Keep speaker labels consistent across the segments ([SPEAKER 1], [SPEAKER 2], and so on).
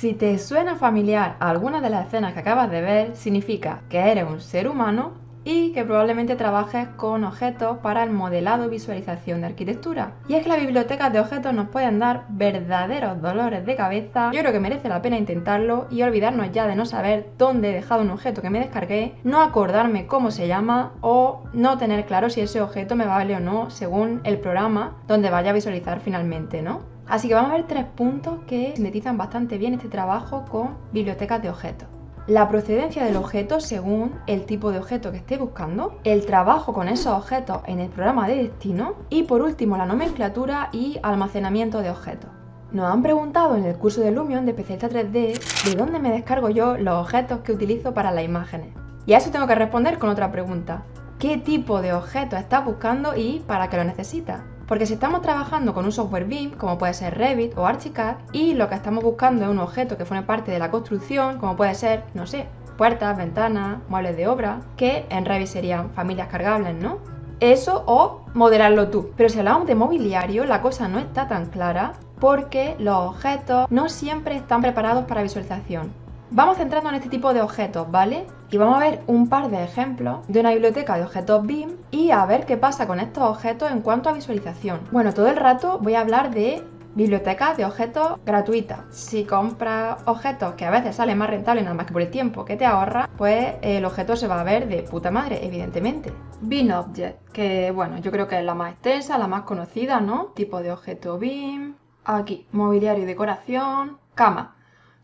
[SPEAKER 1] Si te suena familiar alguna de las escenas que acabas de ver, significa que eres un ser humano y que probablemente trabajes con objetos para el modelado y visualización de arquitectura. Y es que las bibliotecas de objetos nos pueden dar verdaderos dolores de cabeza. Yo creo que merece la pena intentarlo y olvidarnos ya de no saber dónde he dejado un objeto que me descargué, no acordarme cómo se llama o no tener claro si ese objeto me vale o no según el programa donde vaya a visualizar finalmente, ¿no? Así que vamos a ver tres puntos que sintetizan bastante bien este trabajo con bibliotecas de objetos la procedencia del objeto según el tipo de objeto que esté buscando, el trabajo con esos objetos en el programa de destino y por último la nomenclatura y almacenamiento de objetos. Nos han preguntado en el curso de Lumion de Especialista 3D de dónde me descargo yo los objetos que utilizo para las imágenes. Y a eso tengo que responder con otra pregunta. ¿Qué tipo de objeto estás buscando y para qué lo necesitas? Porque si estamos trabajando con un software BIM, como puede ser Revit o Archicad, y lo que estamos buscando es un objeto que forme parte de la construcción, como puede ser, no sé, puertas, ventanas, muebles de obra, que en Revit serían familias cargables, ¿no? Eso o modelarlo tú. Pero si hablamos de mobiliario, la cosa no está tan clara porque los objetos no siempre están preparados para visualización. Vamos centrando en este tipo de objetos, ¿vale? Y vamos a ver un par de ejemplos de una biblioteca de objetos BIM y a ver qué pasa con estos objetos en cuanto a visualización. Bueno, todo el rato voy a hablar de bibliotecas de objetos gratuitas. Si compras objetos que a veces salen más rentables nada más que por el tiempo que te ahorra, pues el objeto se va a ver de puta madre, evidentemente. BIM Object, que bueno, yo creo que es la más extensa, la más conocida, ¿no? Tipo de objeto BIM. Aquí, mobiliario y decoración. Cama.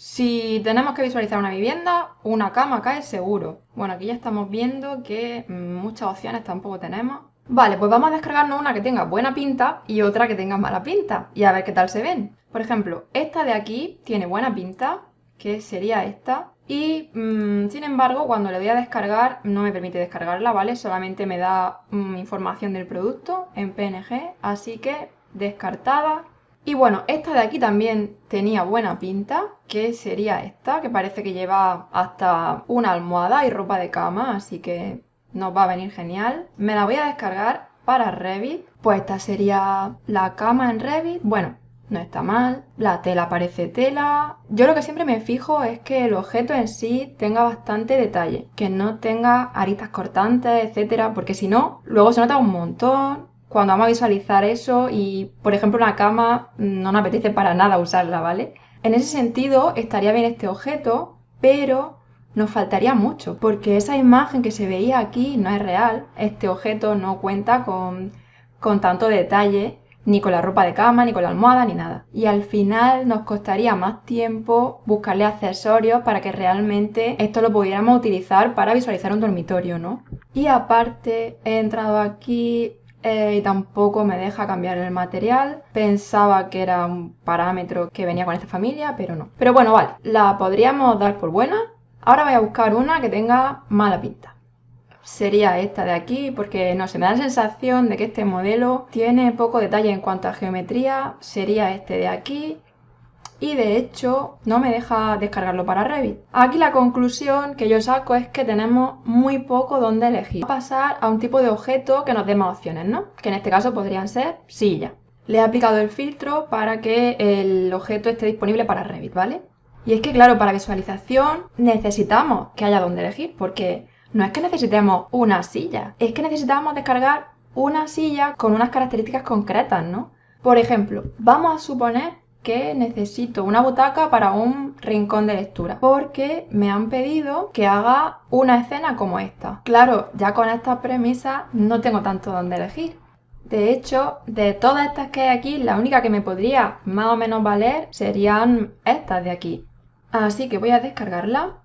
[SPEAKER 1] Si tenemos que visualizar una vivienda, una cama cae seguro. Bueno, aquí ya estamos viendo que muchas opciones tampoco tenemos. Vale, pues vamos a descargarnos una que tenga buena pinta y otra que tenga mala pinta y a ver qué tal se ven. Por ejemplo, esta de aquí tiene buena pinta, que sería esta. Y mm, sin embargo, cuando le voy a descargar, no me permite descargarla, ¿vale? Solamente me da mm, información del producto en PNG, así que descartada. Y bueno, esta de aquí también tenía buena pinta, que sería esta, que parece que lleva hasta una almohada y ropa de cama, así que nos va a venir genial. Me la voy a descargar para Revit, pues esta sería la cama en Revit. Bueno, no está mal, la tela parece tela. Yo lo que siempre me fijo es que el objeto en sí tenga bastante detalle, que no tenga aritas cortantes, etcétera, porque si no, luego se nota un montón cuando vamos a visualizar eso y, por ejemplo, una cama no nos apetece para nada usarla, ¿vale? En ese sentido, estaría bien este objeto, pero nos faltaría mucho, porque esa imagen que se veía aquí no es real. Este objeto no cuenta con, con tanto detalle, ni con la ropa de cama, ni con la almohada, ni nada. Y al final nos costaría más tiempo buscarle accesorios para que realmente esto lo pudiéramos utilizar para visualizar un dormitorio, ¿no? Y aparte, he entrado aquí eh, y tampoco me deja cambiar el material. Pensaba que era un parámetro que venía con esta familia, pero no. Pero bueno, vale, la podríamos dar por buena. Ahora voy a buscar una que tenga mala pinta. Sería esta de aquí, porque no sé, me da la sensación de que este modelo tiene poco detalle en cuanto a geometría. Sería este de aquí y de hecho no me deja descargarlo para Revit. Aquí la conclusión que yo saco es que tenemos muy poco donde elegir. Vamos a pasar a un tipo de objeto que nos dé más opciones, ¿no? Que en este caso podrían ser silla. Le he aplicado el filtro para que el objeto esté disponible para Revit, ¿vale? Y es que claro, para visualización necesitamos que haya donde elegir, porque no es que necesitemos una silla, es que necesitamos descargar una silla con unas características concretas, ¿no? Por ejemplo, vamos a suponer que necesito una butaca para un rincón de lectura porque me han pedido que haga una escena como esta. Claro, ya con esta premisa no tengo tanto donde elegir. De hecho, de todas estas que hay aquí, la única que me podría más o menos valer serían estas de aquí. Así que voy a descargarla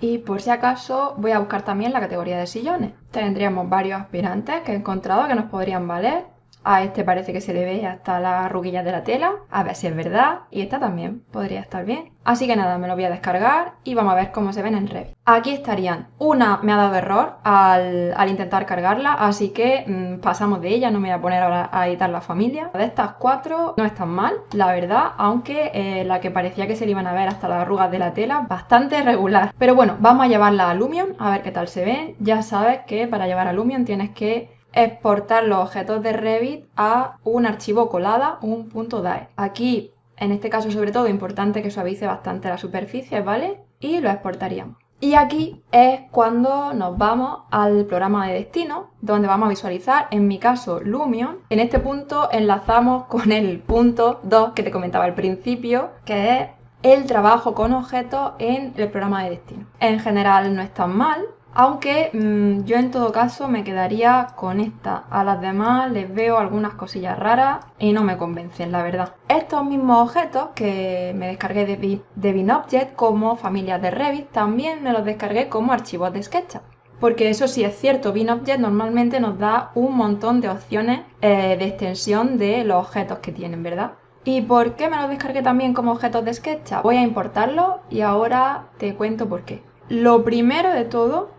[SPEAKER 1] y por si acaso voy a buscar también la categoría de sillones. Tendríamos varios aspirantes que he encontrado que nos podrían valer a este parece que se le ve hasta las ruguillas de la tela. A ver si es verdad. Y esta también podría estar bien. Así que nada, me lo voy a descargar y vamos a ver cómo se ven en Revit. Aquí estarían. Una me ha dado error al, intentar cargarla, así que mm, pasamos de ella. No me voy a poner ahora a editar la familia. De estas cuatro no están mal, la verdad, aunque eh, la que parecía que se le iban a ver hasta las arrugas de la tela, bastante regular. Pero bueno, vamos a llevarla a Lumion a ver qué tal se ven. Ya sabes que para llevar a Lumion tienes que exportar los objetos de Revit a un archivo colada, un .dae. Aquí en este caso sobre todo importante que suavice bastante la superficie, ¿vale? Y lo exportaríamos. Y aquí es cuando nos vamos al programa de destino, donde vamos a visualizar, en mi caso, Lumion. En este punto enlazamos con el punto 2 que te comentaba al principio, que es el trabajo con objetos en el programa de destino. En general no es tan mal, aunque mm, yo en todo caso me quedaría con esta. A las demás les veo algunas cosillas raras y no me convencen, la verdad. Estos mismos objetos que me descargué de, de como familias de Revit, también me los descargué como archivos de SketchUp. Porque eso sí es cierto, BinObject normalmente nos da un montón de opciones eh, de extensión de los objetos que tienen, ¿verdad? ¿Y por qué me los descargué también como objetos de SketchUp? Voy a importarlos y ahora te cuento por qué. Lo primero de todo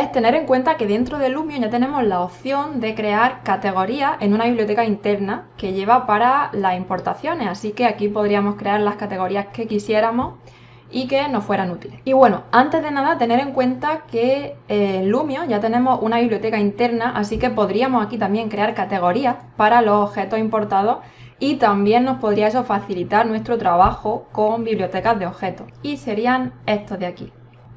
[SPEAKER 1] es tener en cuenta que dentro de Lumion ya tenemos la opción de crear categorías en una biblioteca interna que lleva para las importaciones, así que aquí podríamos crear las categorías que quisiéramos y que nos fueran útiles. Y bueno, antes de nada tener en cuenta que eh, en Lumion ya tenemos una biblioteca interna, así que podríamos aquí también crear categorías para los objetos importados y también nos podría eso facilitar nuestro trabajo con bibliotecas de objetos y serían estos de aquí.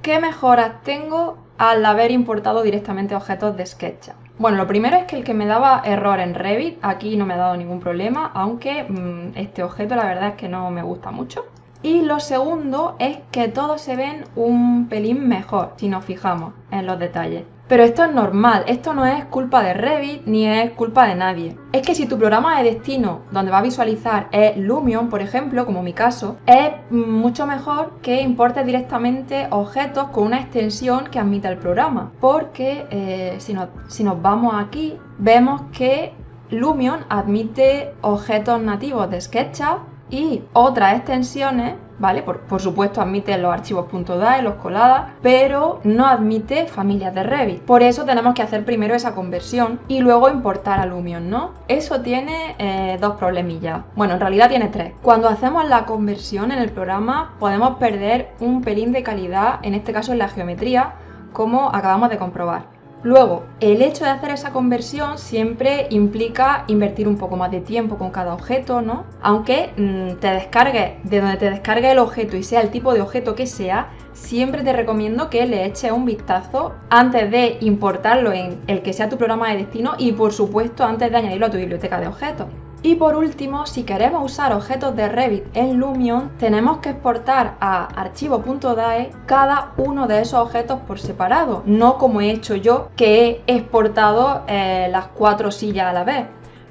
[SPEAKER 1] ¿Qué mejoras tengo al haber importado directamente objetos de SketchUp. Bueno, lo primero es que el que me daba error en Revit, aquí no me ha dado ningún problema, aunque mm, este objeto la verdad es que no me gusta mucho. Y lo segundo es que todos se ven un pelín mejor si nos fijamos en los detalles. Pero esto es normal, esto no es culpa de Revit ni es culpa de nadie. Es que si tu programa de destino donde va a visualizar es Lumion, por ejemplo, como mi caso, es mucho mejor que importes directamente objetos con una extensión que admita el programa. Porque eh, si, si nos vamos aquí, vemos que Lumion admite objetos nativos de SketchUp y otras extensiones ¿vale? Por, supuesto admite los archivos .dai, los coladas, pero no admite familias de Revit. Por eso tenemos que hacer primero esa conversión y luego importar a Lumion, ¿no? Eso tiene eh, dos problemillas. Bueno, en realidad tiene tres. Cuando hacemos la conversión en el programa podemos perder un pelín de calidad, en este caso en la geometría, como acabamos de comprobar. Luego, el hecho de hacer esa conversión siempre implica invertir un poco más de tiempo con cada objeto, ¿no? Aunque mm, te descargues de donde te descargue el objeto y sea el tipo de objeto que sea, siempre te recomiendo que le eches un vistazo antes de importarlo en el que sea tu programa de destino y por supuesto antes de añadirlo a tu biblioteca de objetos. Y por último, si queremos usar objetos de Revit en Lumion, tenemos que exportar a archivo.dae cada uno de esos objetos por separado, no como he hecho yo, que he exportado eh, las cuatro sillas a la vez.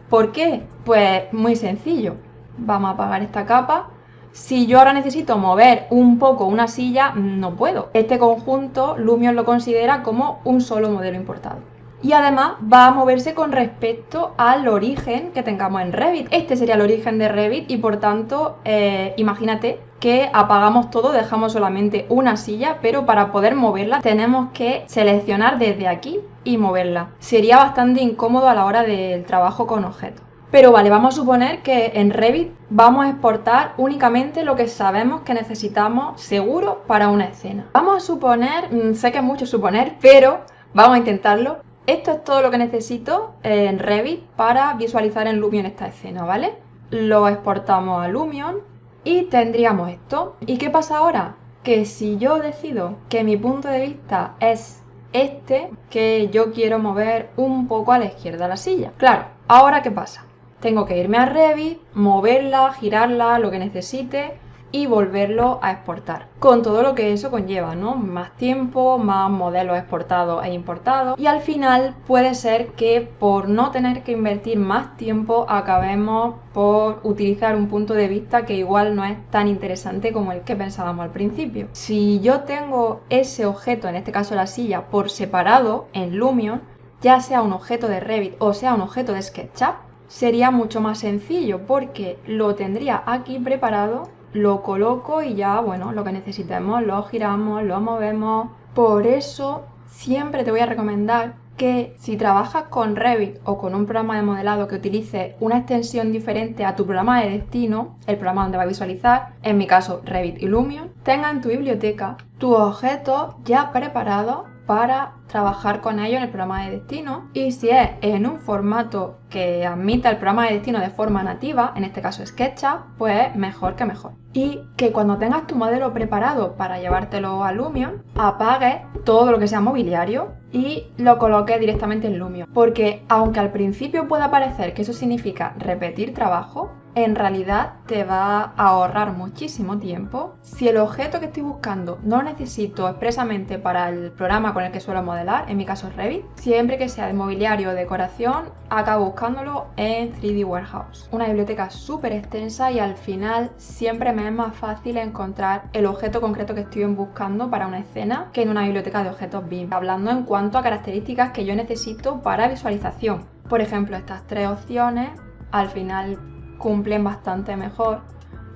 [SPEAKER 1] ¿Por qué? Pues muy sencillo. Vamos a apagar esta capa. Si yo ahora necesito mover un poco una silla, no puedo. Este conjunto Lumion lo considera como un solo modelo importado y además va a moverse con respecto al origen que tengamos en Revit. Este sería el origen de Revit y por tanto eh, imagínate que apagamos todo, dejamos solamente una silla, pero para poder moverla tenemos que seleccionar desde aquí y moverla. Sería bastante incómodo a la hora del trabajo con objetos. Pero vale, vamos a suponer que en Revit vamos a exportar únicamente lo que sabemos que necesitamos seguro para una escena. Vamos a suponer, mm, sé que es mucho suponer, pero vamos a intentarlo, esto es todo lo que necesito en Revit para visualizar en Lumion esta escena, ¿vale? Lo exportamos a Lumion y tendríamos esto. ¿Y qué pasa ahora? Que si yo decido que mi punto de vista es este, que yo quiero mover un poco a la izquierda la silla. Claro, ¿ahora qué pasa? Tengo que irme a Revit, moverla, girarla, lo que necesite y volverlo a exportar. Con todo lo que eso conlleva, ¿no? Más tiempo, más modelos exportados e importados. Y al final puede ser que por no tener que invertir más tiempo acabemos por utilizar un punto de vista que igual no es tan interesante como el que pensábamos al principio. Si yo tengo ese objeto, en este caso la silla, por separado en Lumion, ya sea un objeto de Revit o sea un objeto de SketchUp, sería mucho más sencillo porque lo tendría aquí preparado lo coloco y ya, bueno, lo que necesitemos lo giramos, lo movemos. Por eso siempre te voy a recomendar que si trabajas con Revit o con un programa de modelado que utilice una extensión diferente a tu programa de destino, el programa donde va a visualizar, en mi caso Revit y Lumion, tenga en tu biblioteca tus objetos ya preparados para trabajar con ellos en el programa de destino y si es en un formato que admita el programa de destino de forma nativa, en este caso SketchUp, pues mejor que mejor. Y que cuando tengas tu modelo preparado para llevártelo a Lumion, apagues todo lo que sea mobiliario y lo coloques directamente en Lumion. Porque aunque al principio pueda parecer que eso significa repetir trabajo, en realidad te va a ahorrar muchísimo tiempo. Si el objeto que estoy buscando no lo necesito expresamente para el programa con el que suelo modelar, en mi caso Revit, siempre que sea de mobiliario o decoración, acabo buscándolo en 3D Warehouse. Una biblioteca súper extensa y al final siempre me es más fácil encontrar el objeto concreto que estoy buscando para una escena que en una biblioteca de objetos BIM, hablando en cuanto a características que yo necesito para visualización. Por ejemplo, estas tres opciones al final cumplen bastante mejor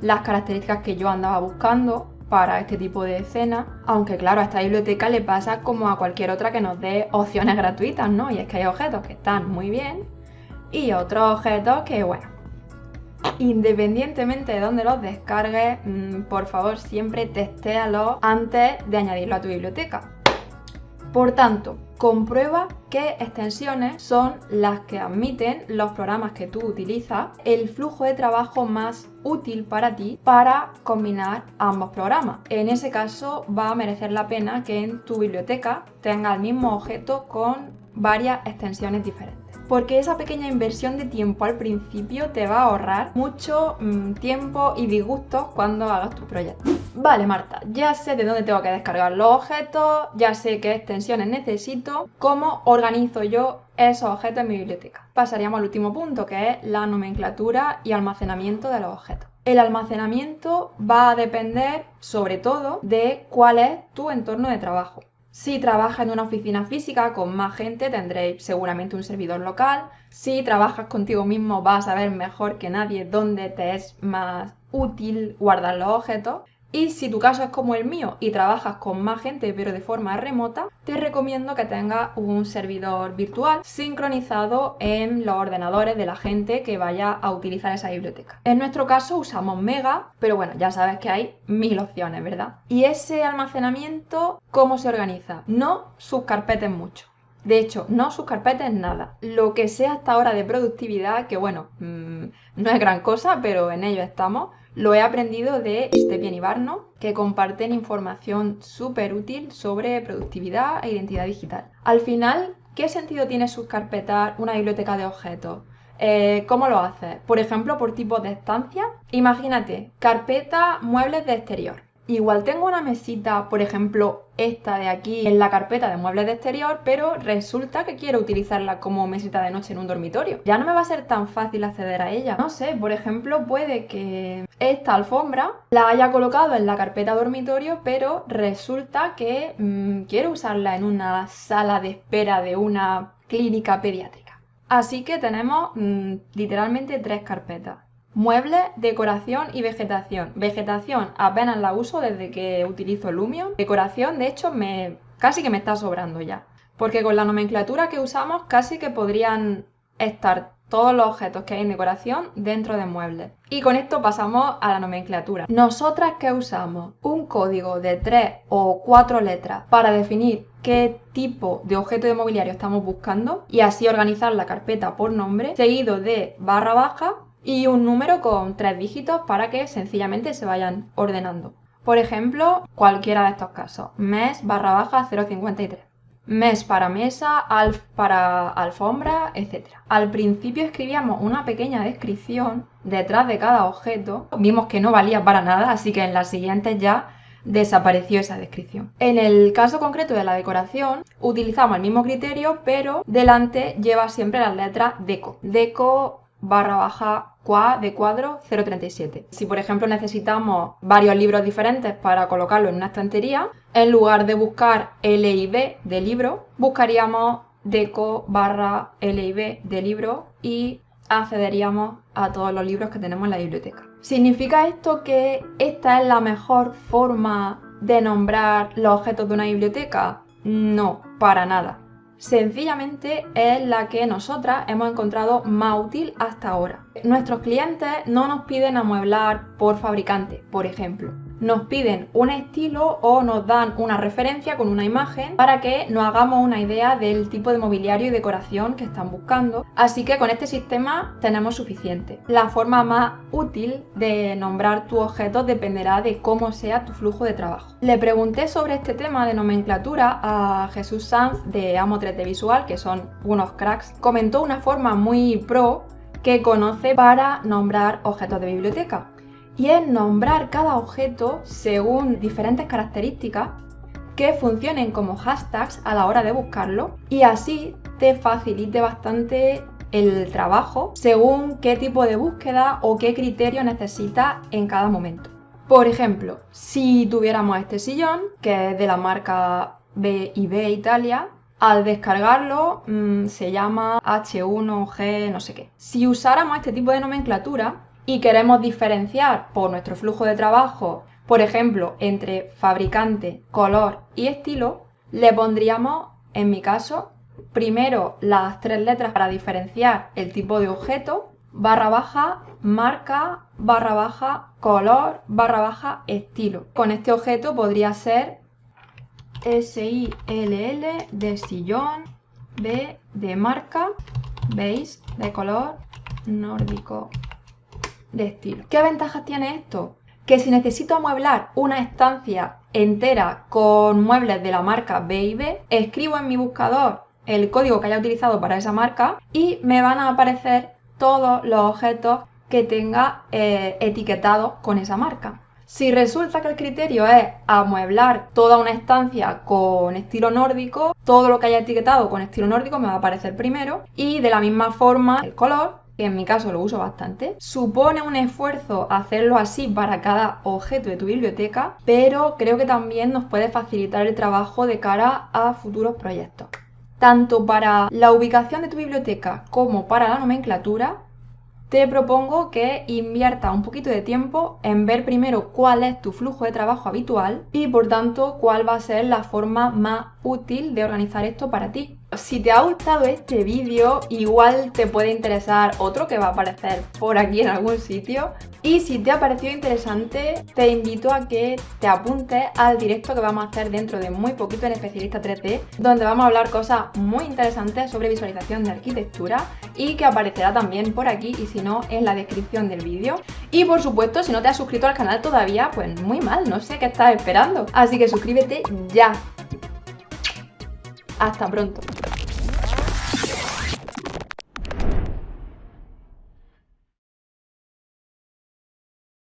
[SPEAKER 1] las características que yo andaba buscando para este tipo de escena, aunque claro, a esta biblioteca le pasa como a cualquier otra que nos dé opciones gratuitas, ¿no? Y es que hay objetos que están muy bien y otros objetos que, bueno, independientemente de dónde los descargues, mm, por favor siempre testéalos antes de añadirlo a tu biblioteca. Por tanto, comprueba qué extensiones son las que admiten los programas que tú utilizas, el flujo de trabajo más útil para ti para combinar ambos programas. En ese caso va a merecer la pena que en tu biblioteca tenga el mismo objeto con varias extensiones diferentes porque esa pequeña inversión de tiempo al principio te va a ahorrar mucho mm, tiempo y disgustos cuando hagas tu proyecto. Vale, Marta, ya sé de dónde tengo que descargar los objetos, ya sé qué extensiones necesito, cómo organizo yo esos objetos en mi biblioteca. Pasaríamos al último punto, que es la nomenclatura y almacenamiento de los objetos. El almacenamiento va a depender sobre todo de cuál es tu entorno de trabajo. Si trabajas en una oficina física con más gente, tendréis seguramente un servidor local. Si trabajas contigo mismo, vas a ver mejor que nadie dónde te es más útil guardar los objetos. Y si tu caso es como el mío y trabajas con más gente pero de forma remota, te recomiendo que tengas un servidor virtual sincronizado en los ordenadores de la gente que vaya a utilizar esa biblioteca. En nuestro caso usamos Mega, pero bueno, ya sabes que hay mil opciones, ¿verdad? Y ese almacenamiento, ¿cómo se organiza? No subcarpetes mucho. De hecho, no subcarpetes nada. Lo que sea hasta ahora de productividad, que bueno, mm, no es gran cosa, pero en ello estamos lo he aprendido de Stepien y que comparten información súper útil sobre productividad e identidad digital. Al final, ¿qué sentido tiene subcarpetar una biblioteca de objetos? Eh, ¿Cómo lo haces? Por ejemplo, por tipo de estancia. Imagínate, carpeta muebles de exterior. Igual tengo una mesita, por ejemplo, esta de aquí en la carpeta de muebles de exterior, pero resulta que quiero utilizarla como mesita de noche en un dormitorio. Ya no me va a ser tan fácil acceder a ella. No sé, por ejemplo, puede que esta alfombra la haya colocado en la carpeta dormitorio, pero resulta que mm, quiero usarla en una sala de espera de una clínica pediátrica. Así que tenemos mm, literalmente tres carpetas. Muebles, decoración y vegetación. Vegetación apenas la uso desde que utilizo Lumion. Decoración, de hecho, me casi que me está sobrando ya. Porque con la nomenclatura que usamos casi que podrían estar todos los objetos que hay en decoración dentro de muebles. Y con esto pasamos a la nomenclatura. Nosotras que usamos un código de tres o cuatro letras para definir qué tipo de objeto de mobiliario estamos buscando y así organizar la carpeta por nombre, seguido de barra baja y un número con tres dígitos para que sencillamente se vayan ordenando. Por ejemplo, cualquiera de estos casos, mes barra baja 053. Mes para mesa, alf para alfombra, etc. Al principio escribíamos una pequeña descripción detrás de cada objeto. Vimos que no valía para nada, así que en las siguientes ya desapareció esa descripción. En el caso concreto de la decoración, utilizamos el mismo criterio, pero delante lleva siempre las letras DECO. DECO barra baja QUA de cuadro 037. Si por ejemplo necesitamos varios libros diferentes para colocarlo en una estantería, en lugar de buscar LIB de libro, buscaríamos deco barra LIB de libro y accederíamos a todos los libros que tenemos en la biblioteca. ¿Significa esto que esta es la mejor forma de nombrar los objetos de una biblioteca? No, para nada sencillamente es la que nosotras hemos encontrado más útil hasta ahora. Nuestros clientes no nos piden amueblar por fabricante, por ejemplo nos piden un estilo o nos dan una referencia con una imagen para que nos hagamos una idea del tipo de mobiliario y decoración que están buscando. Así que con este sistema tenemos suficiente. La forma más útil de nombrar tu objeto dependerá de cómo sea tu flujo de trabajo. Le pregunté sobre este tema de nomenclatura a Jesús Sanz de Amo 3D Visual, que son unos cracks. Comentó una forma muy pro que conoce para nombrar objetos de biblioteca y es nombrar cada objeto según diferentes características que funcionen como hashtags a la hora de buscarlo y así te facilite bastante el trabajo según qué tipo de búsqueda o qué criterio necesitas en cada momento. Por ejemplo, si tuviéramos este sillón, que es de la marca B&B Italia, al descargarlo mm, se llama H1G no sé qué. Si usáramos este tipo de nomenclatura, y queremos diferenciar por nuestro flujo de trabajo, por ejemplo, entre fabricante, color y estilo, le pondríamos, en mi caso, primero las tres letras para diferenciar el tipo de objeto, barra baja, marca, barra baja, color, barra baja, estilo. Con este objeto podría ser S-I-L-L de sillón, B de marca, veis, de color, nórdico, de estilo. ¿Qué ventajas tiene esto? Que si necesito amueblar una estancia entera con muebles de la marca B&B, escribo en mi buscador el código que haya utilizado para esa marca y me van a aparecer todos los objetos que tenga eh, etiquetados con esa marca. Si resulta que el criterio es amueblar toda una estancia con estilo nórdico, todo lo que haya etiquetado con estilo nórdico me va a aparecer primero y de la misma forma el color que en mi caso lo uso bastante. Supone un esfuerzo hacerlo así para cada objeto de tu biblioteca, pero creo que también nos puede facilitar el trabajo de cara a futuros proyectos. Tanto para la ubicación de tu biblioteca como para la nomenclatura, te propongo que inviertas un poquito de tiempo en ver primero cuál es tu flujo de trabajo habitual y por tanto cuál va a ser la forma más útil de organizar esto para ti. Si te ha gustado este vídeo, igual te puede interesar otro que va a aparecer por aquí en algún sitio. Y si te ha parecido interesante, te invito a que te apuntes al directo que vamos a hacer dentro de muy poquito en Especialista 3D, donde vamos a hablar cosas muy interesantes sobre visualización de arquitectura y que aparecerá también por aquí y si no, en la descripción del vídeo. Y por supuesto, si no te has suscrito al canal todavía, pues muy mal, no sé qué estás esperando. Así que suscríbete ya. Hasta pronto.